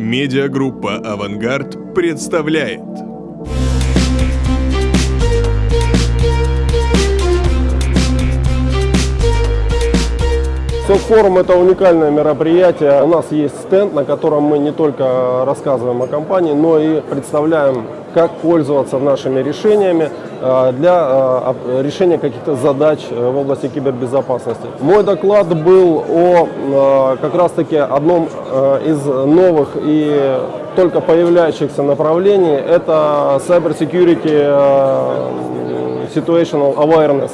Медиагруппа «Авангард» представляет Форум – это уникальное мероприятие. У нас есть стенд, на котором мы не только рассказываем о компании, но и представляем, как пользоваться нашими решениями э, для э, решения каких-то задач э, в области кибербезопасности. Мой доклад был о как раз-таки одном из новых и только появляющихся направлений. Это Cyber Security Situational Awareness.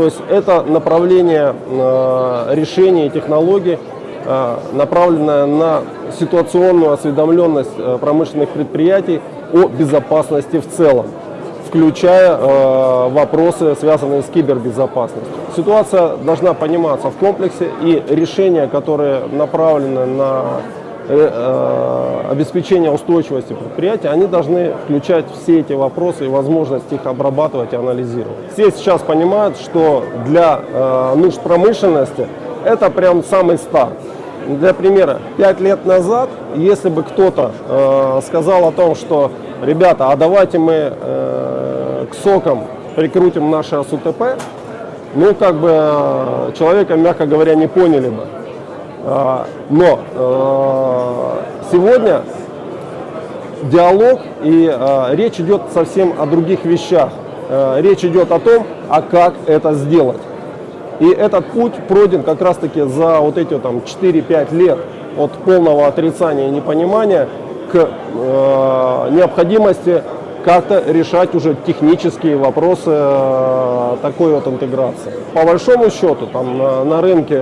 То есть это направление э, решения и технологий, э, направленное на ситуационную осведомленность э, промышленных предприятий о безопасности в целом включая э, вопросы, связанные с кибербезопасностью. Ситуация должна пониматься в комплексе, и решения, которые направлены на обеспечения устойчивости предприятия, они должны включать все эти вопросы и возможность их обрабатывать и анализировать. Все сейчас понимают, что для э, нужд промышленности это прям самый старт. Для примера, 5 лет назад, если бы кто-то э, сказал о том, что, ребята, а давайте мы э, к сокам прикрутим наши СУТП, ну, как бы э, человека, мягко говоря, не поняли бы. А, но э, сегодня диалог и э, речь идет совсем о других вещах. Речь идет о том, а как это сделать. И этот путь пройден как раз-таки за вот эти там 4-5 лет от полного отрицания и непонимания к необходимости как-то решать уже технические вопросы э, такой вот интеграции. По большому счету, там на, на рынке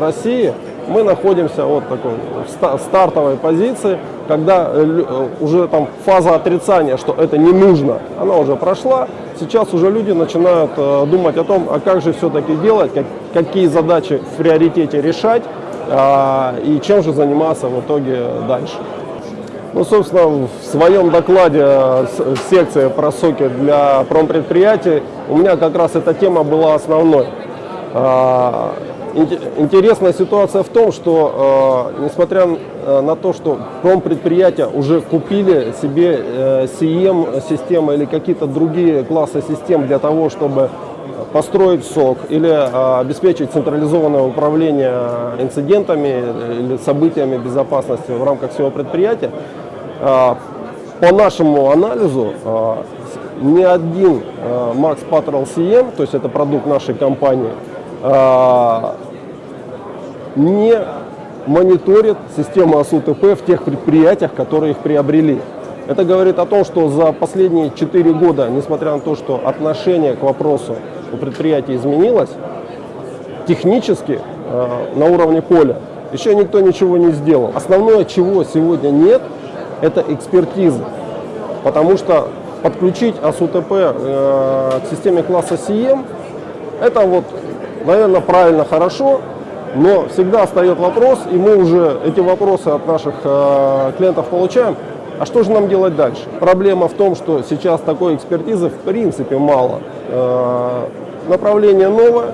России мы находимся вот такой в стартовой позиции, когда э, э, уже там фаза отрицания, что это не нужно, она уже прошла. Сейчас уже люди начинают э, думать о том, а как же все-таки делать, как, какие задачи в приоритете решать и чем же заниматься в итоге дальше. Ну, собственно, в своем докладе в секции про соки для промпредприятий у меня как раз эта тема была основной. А, Интересная ситуация в том, что э, несмотря э, на то, что промпредприятия уже купили себе э, CM-системы или какие-то другие классы систем для того, чтобы построить СОК или э, обеспечить централизованное управление инцидентами или событиями безопасности в рамках всего предприятия, э, по нашему анализу э, ни один Max Patrol CM, то есть это продукт нашей компании, не мониторит систему АСУТП в тех предприятиях, которые их приобрели. Это говорит о том, что за последние 4 года, несмотря на то, что отношение к вопросу у предприятия изменилось, технически на уровне поля еще никто ничего не сделал. Основное, чего сегодня нет, это экспертиза. Потому что подключить АСУТП э, к системе класса СИЕМ, это вот, наверное, правильно, хорошо, но всегда встает вопрос, и мы уже эти вопросы от наших э, клиентов получаем, а что же нам делать дальше? Проблема в том, что сейчас такой экспертизы в принципе мало. Э, направление новое,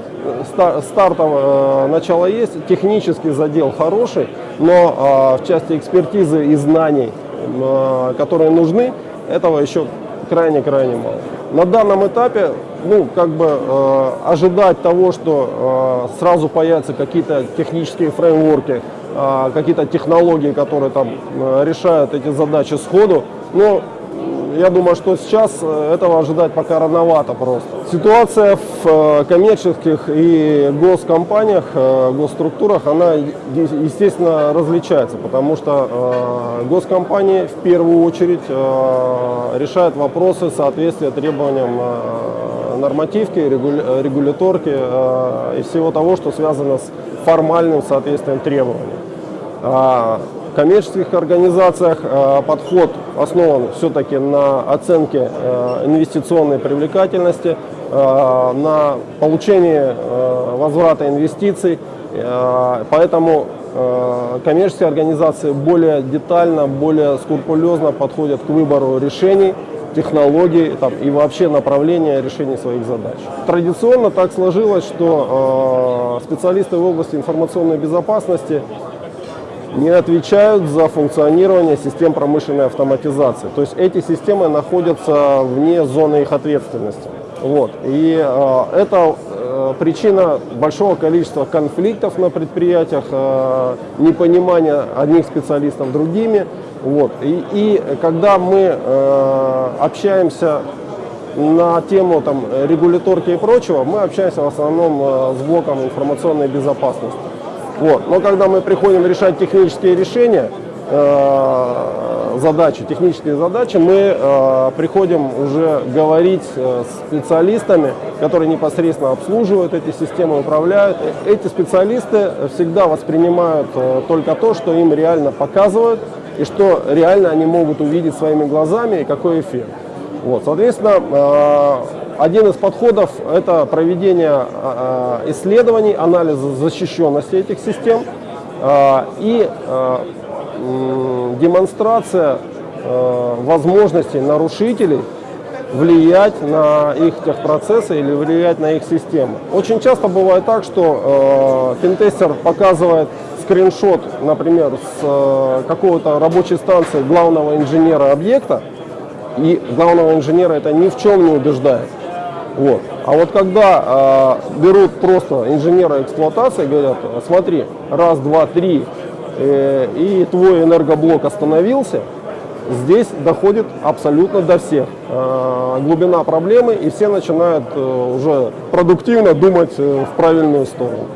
стар, стартовое э, начало есть, технический задел хороший, но э, в части экспертизы и знаний, которые нужны, этого еще крайне-крайне мало. На данном этапе ну, как бы э, ожидать того, что э, сразу появятся какие-то технические фреймворки, э, какие-то технологии, которые там э, решают эти задачи сходу, но я думаю, что сейчас э, этого ожидать пока рановато просто. Ситуация в э, коммерческих и госкомпаниях, э, госструктурах, она, естественно, различается, потому что госкомпании в первую очередь решают вопросы соответствия требованиям нормативки, регуляторки и всего того, что связано с формальным соответствием требованиям. Коммерческих организациях э, подход основан все-таки на оценке э, инвестиционной привлекательности, э, на получении возврата инвестиций. Поэтому коммерческие организации более детально, более скрупулезно подходят к выбору решений, технологий там, и вообще направления решения своих задач. Традиционно так сложилось, что специалисты в области информационной безопасности не отвечают за функционирование систем промышленной автоматизации. То есть эти системы находятся вне зоны их ответственности. Вот. И э, это э, причина большого количества конфликтов на предприятиях, э, непонимания одних специалистов другими. Вот. И, и когда мы э, общаемся на тему там, регуляторки и прочего, мы общаемся в основном э, с блоком информационной безопасности. Вот. Но когда мы приходим решать технические решения, э, задачи, технические задачи, мы э, приходим уже говорить э, с специалистами, которые непосредственно обслуживают эти системы, управляют. Эти специалисты всегда воспринимают э, только то, что им реально показывают, и что реально они могут увидеть своими глазами, и какой эффект. Вот, соответственно, э, один из подходов – это проведение э, э, исследований, анализа защищенности этих систем э, и демонстрация возможностей нарушителей влиять на их техпроцессы или влиять на их системы. Очень часто бывает так, что э, финтестер показывает скриншот, например, с э, какого-то рабочей станции главного инженера объекта, и главного инженера это ни в чем не убеждает. Вот. А вот когда э, берут просто инженера эксплуатации, говорят, смотри, раз, два, три, э, и твой энергоблок остановился, здесь доходит абсолютно до всех. Э, глубина проблемы, и все начинают э, уже продуктивно думать э, в правильную сторону.